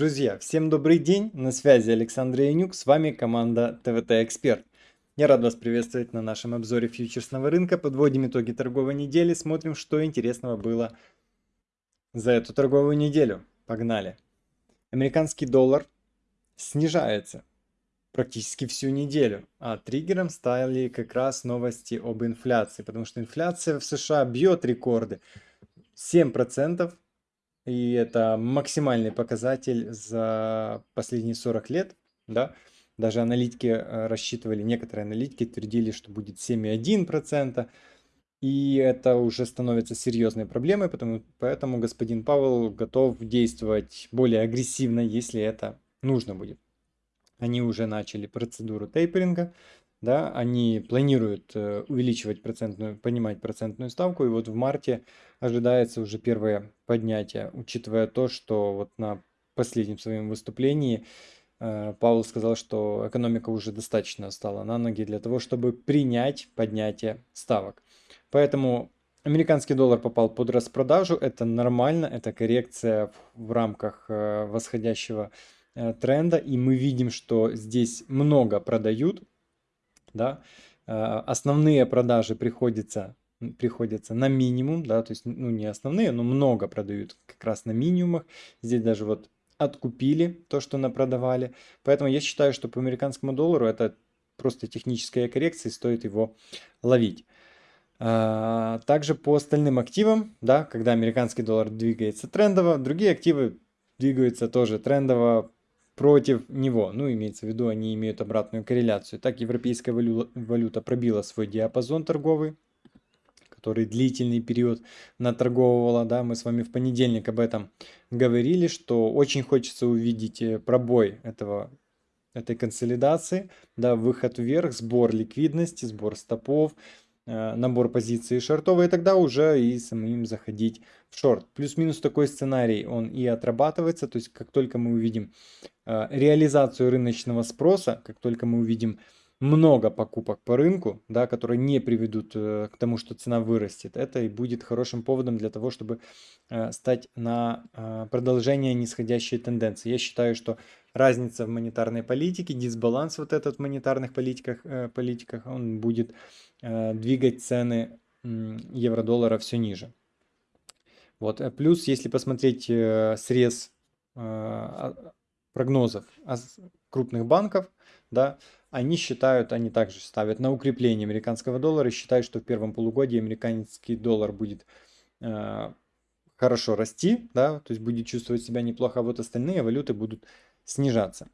Друзья, всем добрый день, на связи Александр Янюк, с вами команда ТВТ Эксперт. Я рад вас приветствовать на нашем обзоре фьючерсного рынка, подводим итоги торговой недели, смотрим, что интересного было за эту торговую неделю. Погнали. Американский доллар снижается практически всю неделю, а триггером стали как раз новости об инфляции, потому что инфляция в США бьет рекорды. 7% и это максимальный показатель за последние 40 лет, да, даже аналитики э, рассчитывали, некоторые аналитики твердили, что будет 7,1%, и это уже становится серьезной проблемой, потому, поэтому господин Павел готов действовать более агрессивно, если это нужно будет. Они уже начали процедуру тейперинга, да, они планируют э, увеличивать процентную, понимать процентную ставку, и вот в марте ожидается уже первое поднятие, учитывая то, что вот на последнем своем выступлении э, Павел сказал, что экономика уже достаточно стала на ноги для того, чтобы принять поднятие ставок. Поэтому американский доллар попал под распродажу, это нормально, это коррекция в рамках э, восходящего тренда, и мы видим, что здесь много продают, да, а, основные продажи приходятся, приходятся на минимум, да, то есть, ну, не основные, но много продают как раз на минимумах. Здесь даже вот откупили то, что напродавали. Поэтому я считаю, что по американскому доллару это просто техническая коррекция, стоит его ловить. А, также по остальным активам, да, когда американский доллар двигается трендово, другие активы двигаются тоже трендово против него. Ну, имеется в виду, они имеют обратную корреляцию. Так, европейская валюта пробила свой диапазон торговый, который длительный период наторговывала. Да, мы с вами в понедельник об этом говорили, что очень хочется увидеть э, пробой этого этой консолидации, да, выход вверх, сбор ликвидности, сбор стопов, Э, набор позиций шортовой, и тогда уже и самим заходить в шорт. Плюс-минус такой сценарий, он и отрабатывается, то есть как только мы увидим реализацию рыночного спроса, как только мы увидим много покупок по рынку, да, которые не приведут э, к тому, что цена вырастет, это и будет хорошим поводом для того, чтобы стать на продолжение нисходящей тенденции. Я считаю, что разница в монетарной политике, дисбаланс вот этот в монетарных политиках, политиках он будет Э, двигать цены евро-доллара все ниже. Вот. Э, плюс, если посмотреть э, срез а, прогнозов крупных банков, да, они считают, они также ставят на укрепление американского доллара и считают, что в первом полугодии американский доллар будет хорошо расти, да, то есть будет чувствовать себя неплохо, а вот остальные валюты будут снижаться.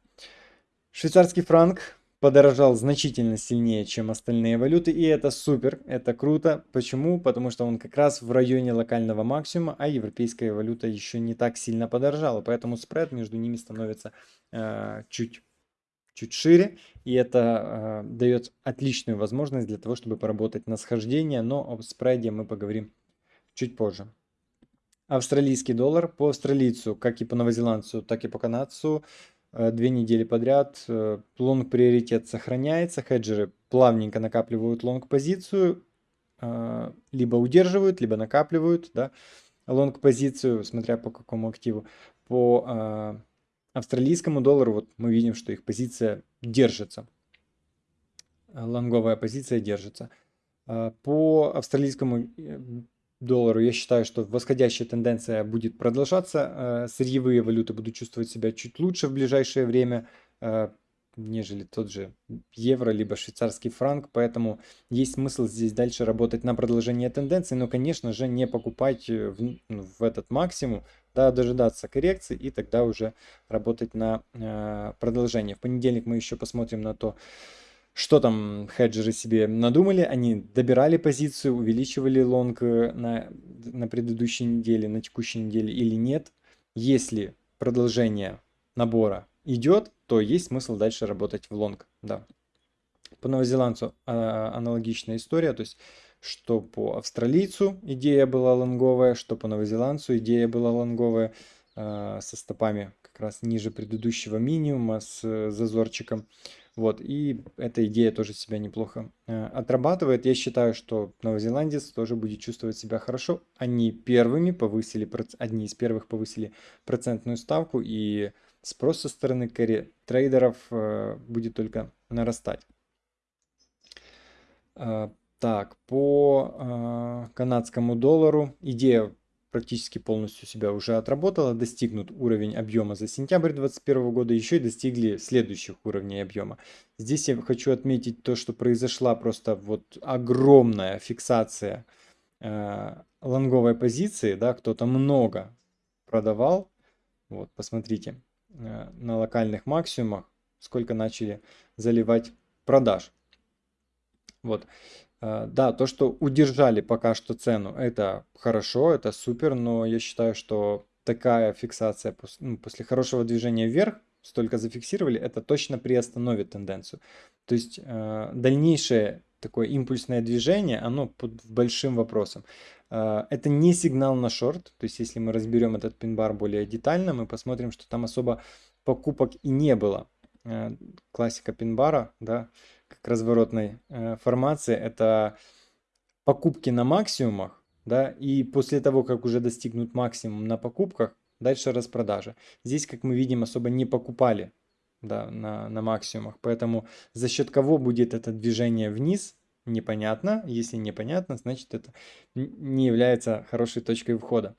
Швейцарский франк подорожал значительно сильнее, чем остальные валюты, и это супер, это круто. Почему? Потому что он как раз в районе локального максимума, а европейская валюта еще не так сильно подорожала, поэтому спред между ними становится э, чуть-чуть шире, и это э, дает отличную возможность для того, чтобы поработать на схождение, но об спреде мы поговорим чуть позже. Австралийский доллар по австралийцу, как и по новозеландцу, так и по канадцу, Э, две недели подряд. Э, лонг приоритет сохраняется, хеджеры плавненько накапливают лонг позицию, э, либо удерживают, либо накапливают, да, лонг позицию, смотря по какому активу. По австралийскому доллару вот мы видим, что их позиция держится. Лонговая позиция держится. По австралийскому доллару. Я считаю, что восходящая тенденция будет продолжаться. Э, сырьевые валюты будут чувствовать себя чуть лучше в ближайшее время, э, нежели тот же евро, либо швейцарский франк. Поэтому есть смысл здесь дальше работать на продолжение тенденции, но, конечно же, не покупать э, в, в этот максимум, да, дожидаться коррекции и тогда уже работать на продолжение. В понедельник мы еще посмотрим на то, что там хеджеры себе надумали? Они добирали позицию, увеличивали лонг э, на, на предыдущей неделе, на текущей неделе или нет? Если продолжение набора идет, то есть смысл дальше работать в лонг. Да. По новозеландцу а, аналогичная история, то есть что по австралийцу идея была лонговая, что по новозеландцу идея была лонговая э, со стопами как раз ниже предыдущего минимума с э, зазорчиком. Вот, и эта идея тоже себя неплохо э, отрабатывает. Я считаю, что новозеландец тоже будет чувствовать себя хорошо. Они первыми повысили, одни из первых повысили процентную ставку, и спрос со стороны трейдеров э, будет только нарастать. Э, так, по канадскому доллару идея практически полностью себя уже отработала, достигнут уровень объема за сентябрь 2021 года, еще и достигли следующих уровней объема. Здесь я хочу отметить то, что произошла просто вот огромная фиксация э, лонговой позиции, да, кто-то много продавал, вот, посмотрите, э, на локальных максимумах, сколько начали заливать продаж. Вот. Э, да, то, что удержали пока что цену, это хорошо, это супер, но я считаю, что такая фиксация ну, после хорошего движения вверх, столько зафиксировали, это точно приостановит тенденцию. То есть э, дальнейшее такое импульсное движение, оно под большим вопросом. Э, это не сигнал на шорт, то есть если мы разберем этот пин-бар более детально, мы посмотрим, что там особо покупок и не было. Э, классика пин-бара, да, разворотной э, формации, это покупки на максимумах, да, и после того, как уже достигнут максимум на покупках, дальше распродажа. Здесь, как мы видим, особо не покупали да, на, на максимумах, поэтому за счет кого будет это движение вниз, непонятно. Если непонятно, значит это не является хорошей точкой входа.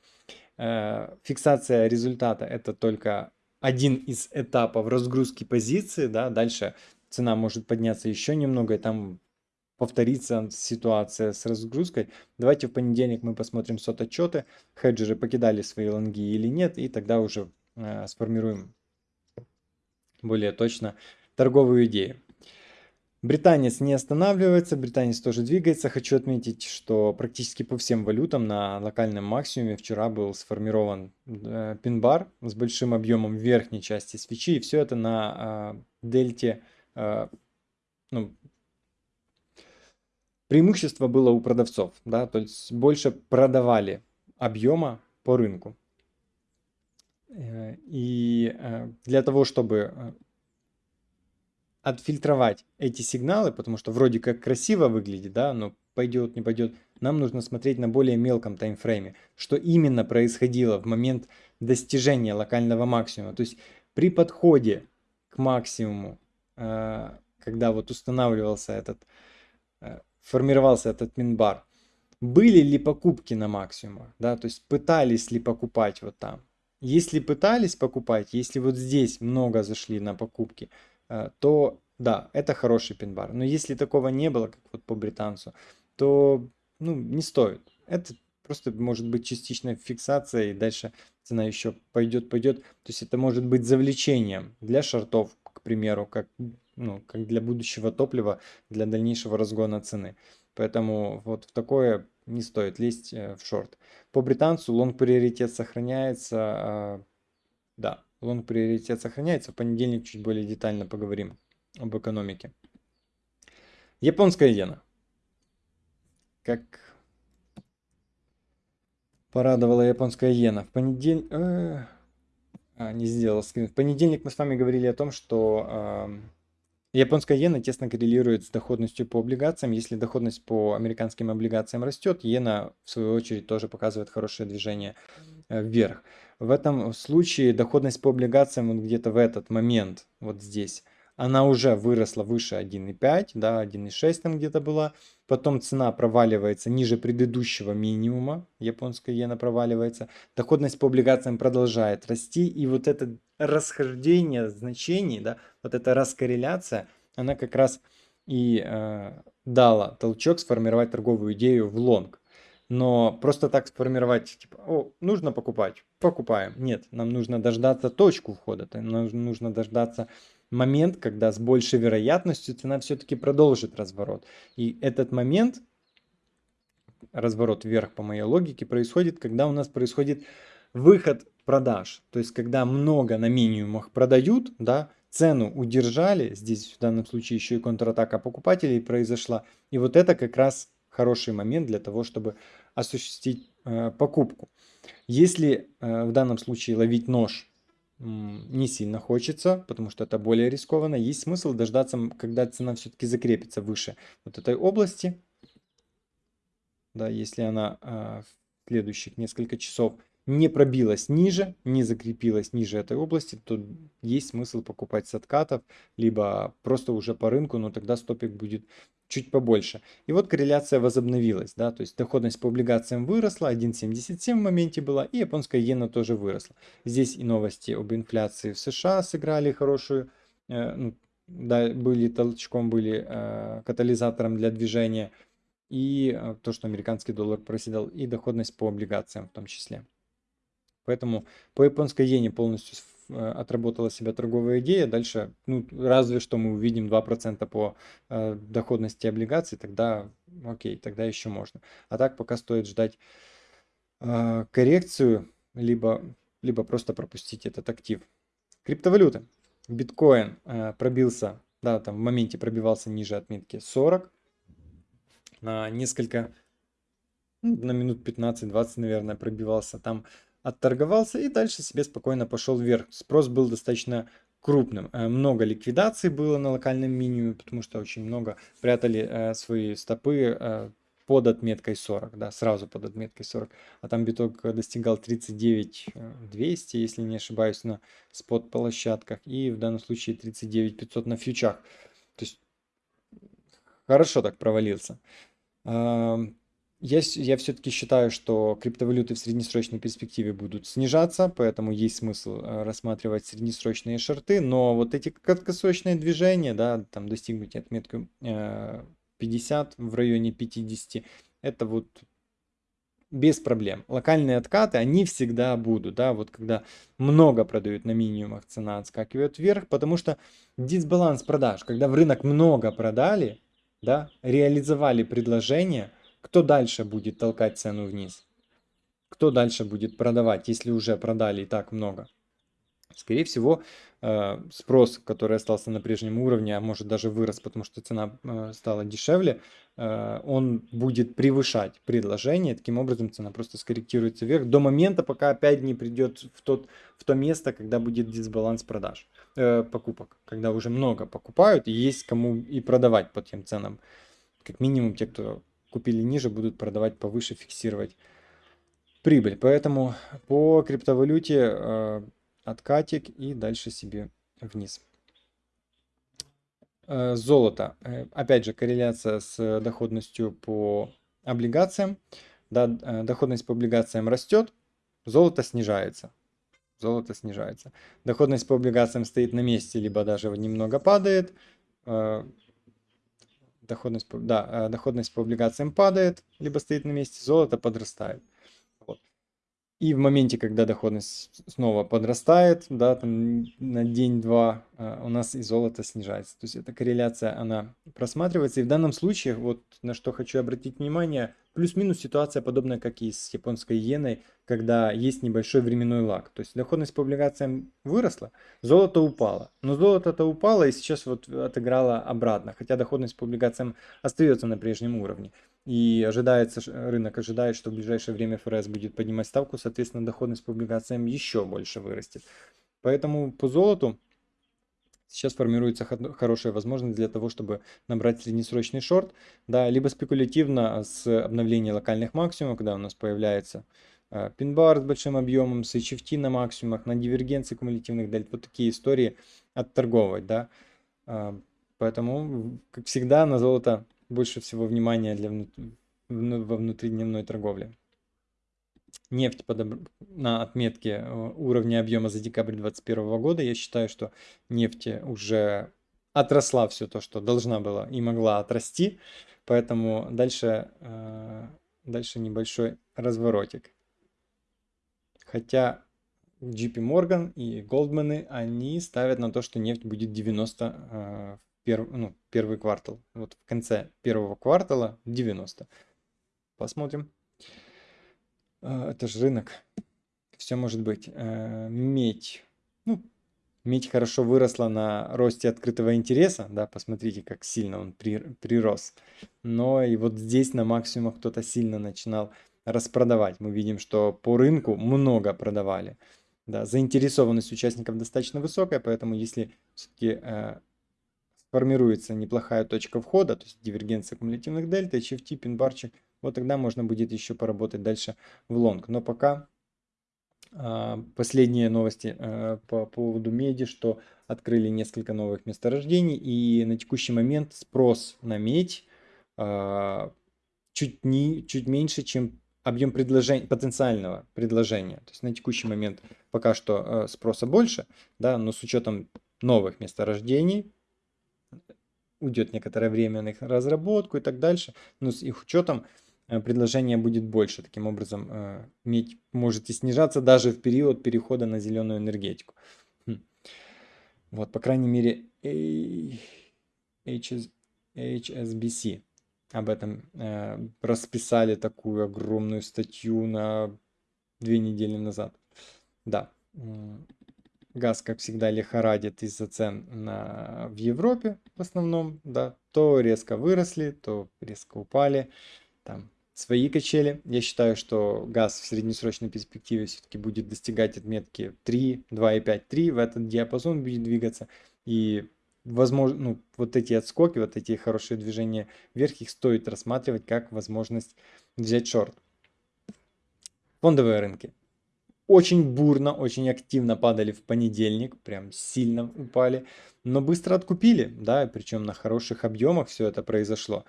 Э, фиксация результата это только один из этапов разгрузки позиции, да, дальше цена может подняться еще немного, и там повторится ситуация с разгрузкой. Давайте в понедельник мы посмотрим сот отчеты, хеджеры покидали свои лонги или нет, и тогда уже э, сформируем более точно торговую идею. Британец не останавливается, британец тоже двигается. Хочу отметить, что практически по всем валютам на локальном максимуме вчера был сформирован э, пин-бар с большим объемом верхней части свечи. И все это на э, дельте. Э, ну, преимущество было у продавцов, да, то есть больше продавали объема по рынку. Э, и э, для того, чтобы отфильтровать эти сигналы, потому что вроде как красиво выглядит, да, но пойдет, не пойдет, нам нужно смотреть на более мелком таймфрейме, что именно происходило в момент достижения локального максимума. То есть при подходе к максимуму, когда вот устанавливался этот, э, формировался этот минбар, были ли покупки на максимумах, да, то есть пытались ли покупать вот там. Если пытались покупать, если вот здесь много зашли на покупки, Э, то да, это хороший пин-бар. Но если такого не было, как вот по британцу, то ну, не стоит. Это просто может быть частичная фиксация, и дальше цена еще пойдет, пойдет. То есть это может быть завлечением для шортов, к примеру, как, ну, как для будущего топлива, для дальнейшего разгона цены. Поэтому вот в такое не стоит лезть э, в шорт. По британцу лонг приоритет сохраняется. А, да, лонг приоритет сохраняется. В понедельник чуть более детально поговорим об экономике. Японская иена. Как порадовала японская иена. В понедельник... А, не сделал скрин. В понедельник мы с вами говорили о том, что э, японская иена тесно коррелирует с доходностью по облигациям. Если доходность по американским облигациям растет, иена в свою очередь тоже показывает хорошее движение э, вверх. В этом случае доходность по облигациям вот где-то в этот момент, вот здесь, она уже выросла выше 1,5, да, 1,6 там где-то была. Потом цена проваливается ниже предыдущего минимума, японская иена проваливается. Доходность по облигациям продолжает расти. И вот это расхождение значений, да, вот эта раскорреляция, она как раз и э, дала толчок сформировать торговую идею в лонг. Но просто так сформировать, типа, о, нужно покупать, покупаем. Нет, нам нужно дождаться точку входа, нам нужно дождаться момент, когда с большей вероятностью цена все-таки продолжит разворот. И этот момент, разворот вверх по моей логике, происходит, когда у нас происходит выход продаж. То есть, когда много на минимумах продают, да, цену удержали, здесь в данном случае еще и контратака покупателей произошла. И вот это как раз хороший момент для того, чтобы осуществить э, покупку. Если э, в данном случае ловить нож не сильно хочется, потому что это более рискованно, есть смысл дождаться, когда цена все-таки закрепится выше вот этой области. Да, если она э, в следующих несколько часов не пробилась ниже, не закрепилась ниже этой области, то есть смысл покупать с откатов, либо просто уже по рынку, но тогда стопик будет чуть побольше. И вот корреляция возобновилась, да, то есть доходность по облигациям выросла, 1.77 в моменте была, и японская иена тоже выросла. Здесь и новости об инфляции в США сыграли хорошую, э, ну, да, были толчком, были э, катализатором для движения, и э, то, что американский доллар проседал, и доходность по облигациям в том числе. Поэтому по японской иене полностью Э, отработала себя торговая идея, дальше, ну, разве что мы увидим 2% по э, доходности облигаций, тогда окей, тогда еще можно. А так пока стоит ждать э, коррекцию, либо, либо просто пропустить этот актив. Криптовалюты. Биткоин э, пробился, да, там в моменте пробивался ниже отметки 40 на несколько, на минут 15-20, наверное, пробивался там отторговался и дальше себе спокойно пошел вверх. Спрос был достаточно крупным. Э, много ликвидаций было на локальном минимуме, потому что очень много прятали э, свои стопы э, под отметкой 40, да, сразу под отметкой 40. А там биток достигал 39 200, если не ошибаюсь, на спот-площадках. И в данном случае 39 500 на фьючах. То есть хорошо так провалился. Я, я все-таки считаю, что криптовалюты в среднесрочной перспективе будут снижаться, поэтому есть смысл э, рассматривать среднесрочные шорты, но вот эти краткосрочные движения, да, там достигнуть отметку 50 э, в районе 50, это вот без проблем. Локальные откаты, они всегда будут, да, вот когда много продают на минимумах, цена отскакивает вверх, потому что дисбаланс продаж, когда в рынок много продали, да, реализовали предложение – кто дальше будет толкать цену вниз? Кто дальше будет продавать, если уже продали и так много? Скорее всего, э, спрос, который остался на прежнем уровне, а может даже вырос, потому что цена э, стала дешевле, э, он будет превышать предложение. Таким образом, цена просто скорректируется вверх до момента, пока опять не придет в, тот, в то место, когда будет дисбаланс продаж, покупок. Когда уже много покупают и есть кому и продавать по тем ценам. Как минимум те, кто купили ниже, будут продавать повыше, фиксировать прибыль. Поэтому по криптовалюте э, откатик и дальше себе вниз. Э, золото. Э, опять же, корреляция с доходностью по облигациям. Да, э, доходность по облигациям растет, золото снижается. Золото снижается. Доходность по облигациям стоит на месте, либо даже немного падает. Э, доходность, да, э, доходность по облигациям падает, либо стоит на месте, золото подрастает. И в моменте, когда доходность снова подрастает, да, там на день-два э, у нас и золото снижается. То есть эта корреляция, она просматривается. И в данном случае, вот на что хочу обратить внимание, Плюс-минус ситуация подобная, как и с японской иеной, когда есть небольшой временной лаг. То есть доходность по облигациям выросла, золото упало. Но золото-то упало и сейчас вот отыграло обратно. Хотя доходность по облигациям остается на прежнем уровне. И ожидается, рынок ожидает, что в ближайшее время ФРС будет поднимать ставку, соответственно доходность по облигациям еще больше вырастет. Поэтому по золоту Сейчас формируется хорошая возможность для того, чтобы набрать среднесрочный шорт, да, либо спекулятивно с обновления локальных максимумов, когда у нас появляется э, пин-бар с большим объемом, с HFT на максимумах, на дивергенции кумулятивных дельт, вот такие истории отторговывать, да. Э, поэтому, как всегда, на золото больше всего внимания для внут... во внутридневной торговле нефть подоб... на отметке э, уровня объема за декабрь 2021 года. Я считаю, что нефть уже отросла все то, что должна была и могла отрасти. Поэтому дальше, э, дальше небольшой разворотик. Хотя JP Morgan и Goldman, они ставят на то, что нефть будет 90 э, в перв, ну, первый квартал. Вот в конце первого квартала 90. Посмотрим. А, это же рынок. Все может быть. Э, медь. Ну, медь хорошо выросла на росте открытого интереса. Да, посмотрите, как сильно он при, прирос. Но и вот здесь на максимумах кто-то сильно начинал распродавать. Мы видим, что по рынку много продавали. Да, заинтересованность участников достаточно высокая, поэтому если все-таки э, формируется неплохая точка входа, то есть дивергенция кумулятивных дельта, HFT, пинбарчик, вот тогда можно будет еще поработать дальше в лонг. Но пока А, последние новости э, по поводу меди, что открыли несколько новых месторождений, и на текущий момент спрос на медь а, чуть, не, чуть меньше, чем объем предложения, потенциального предложения. То есть на текущий момент пока что спроса больше, да, но с учетом новых месторождений уйдет некоторое время на их разработку и так дальше, но с их учетом Э, предложение будет больше. Таким образом, э, медь может и снижаться даже в период перехода на зеленую энергетику. Хм. Вот, по крайней мере, HS, HSBC об этом э, расписали такую огромную статью на две недели назад. Да, газ, как всегда, лихорадит из-за цен на, в Европе в основном, да, то резко выросли, то резко упали, там свои качели. Я считаю, что газ в среднесрочной перспективе все-таки будет достигать отметки 3, 2,5, 3. В этот диапазон будет двигаться. И возможно, ну, вот эти отскоки, вот эти хорошие движения вверх, их стоит рассматривать как возможность взять шорт. Фондовые рынки. Очень бурно, очень активно падали в понедельник, прям сильно упали, но быстро откупили, да, причем на хороших объемах все это произошло.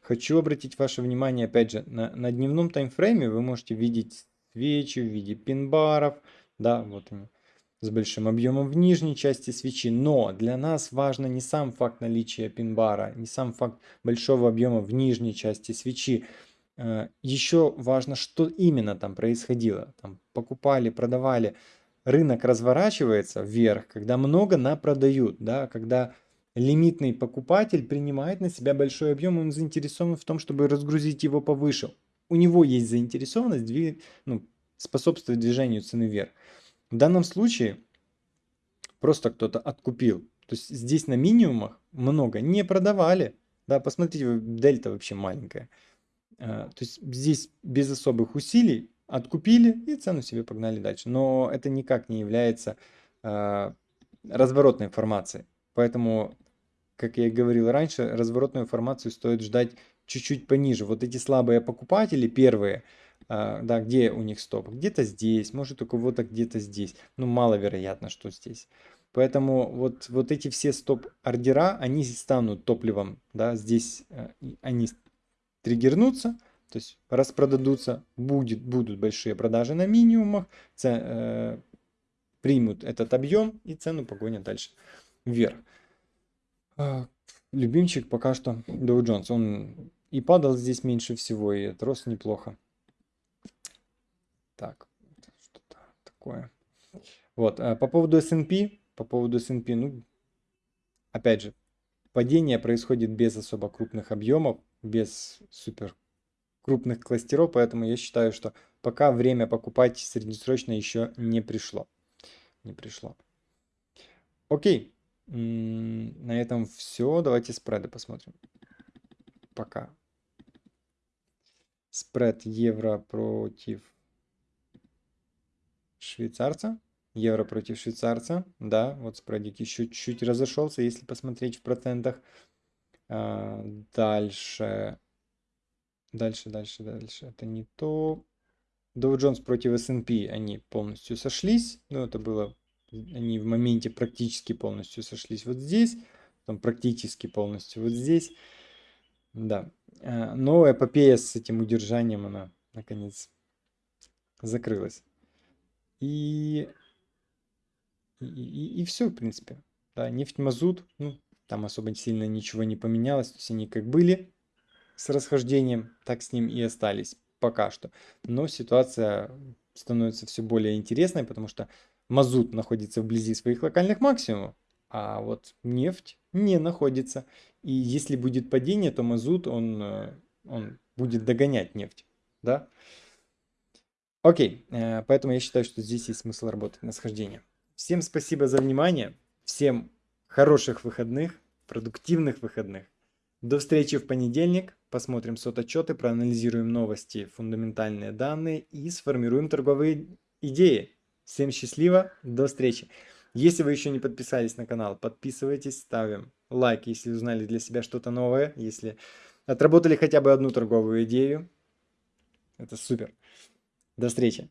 Хочу обратить ваше внимание, опять же, на, на дневном таймфрейме вы можете видеть свечи в виде пин-баров, да, вот они, с большим объемом в нижней части свечи. Но для нас важно не сам факт наличия пин-бара, не сам факт большого объема в нижней части свечи. Э, Еще важно, что именно там происходило. Там покупали, продавали. Рынок разворачивается вверх, когда много на продают, да, когда лимитный покупатель принимает на себя большой объем, он заинтересован в том, чтобы разгрузить его повыше. У него есть заинтересованность двиг... ну, способствовать движению цены вверх. В данном случае просто кто-то откупил. То есть здесь на минимумах много не продавали. Да, посмотрите, дельта вообще маленькая. А, то есть здесь без особых усилий откупили и цену себе погнали дальше. Но это никак не является а, разворотной информацией. Поэтому как я и говорил раньше, разворотную информацию стоит ждать чуть-чуть пониже. Вот эти слабые покупатели, первые, а, да, где у них стоп? Где-то здесь, может у кого-то где-то здесь. Ну, маловероятно, что здесь. Поэтому вот, вот эти все стоп-ордера, они станут топливом, да, здесь э, они триггернутся, то есть распродадутся, будет, будут большие продажи на минимумах, ц, э, примут этот объем и цену погонят дальше вверх. А, любимчик пока что Dow Jones. Он и падал здесь меньше всего, и отрос неплохо. Так, что-то такое. Вот, а по поводу S&P, по поводу S&P, ну, опять же, падение происходит без особо крупных объемов, без супер крупных кластеров, поэтому я считаю, что пока время покупать среднесрочно еще не пришло. Не пришло. Окей. На этом все. Давайте спреды посмотрим. Пока. Спред евро против швейцарца. Евро против швейцарца. Да, вот спредик еще чуть-чуть разошелся, если посмотреть в процентах. А, дальше. Дальше, дальше, дальше. Это не то. Dow Jones против S&P они полностью сошлись. Ну, это было они в моменте практически полностью сошлись вот здесь, там практически полностью вот здесь. Да. А, но эпопея с этим удержанием, она наконец закрылась. И, и, и все, в принципе. Да, нефть, мазут, ну, там особо сильно ничего не поменялось. То есть они как были с расхождением, так с ним и остались пока что. Но ситуация становится все более интересной, потому что мазут находится вблизи своих локальных максимумов, а вот нефть не находится. И если будет падение, то мазут, он, э, он будет догонять нефть. Да? Окей, э, поэтому я считаю, что здесь есть смысл работать на схождение. Всем спасибо за внимание, всем хороших выходных, продуктивных выходных. До встречи в понедельник. Посмотрим сототчеты, проанализируем новости, фундаментальные данные и сформируем торговые идеи. Всем счастливо, до встречи. Если вы еще не подписались на канал, подписывайтесь, ставим лайк, если узнали для себя что-то новое, если отработали хотя бы одну торговую идею. Это супер. До встречи.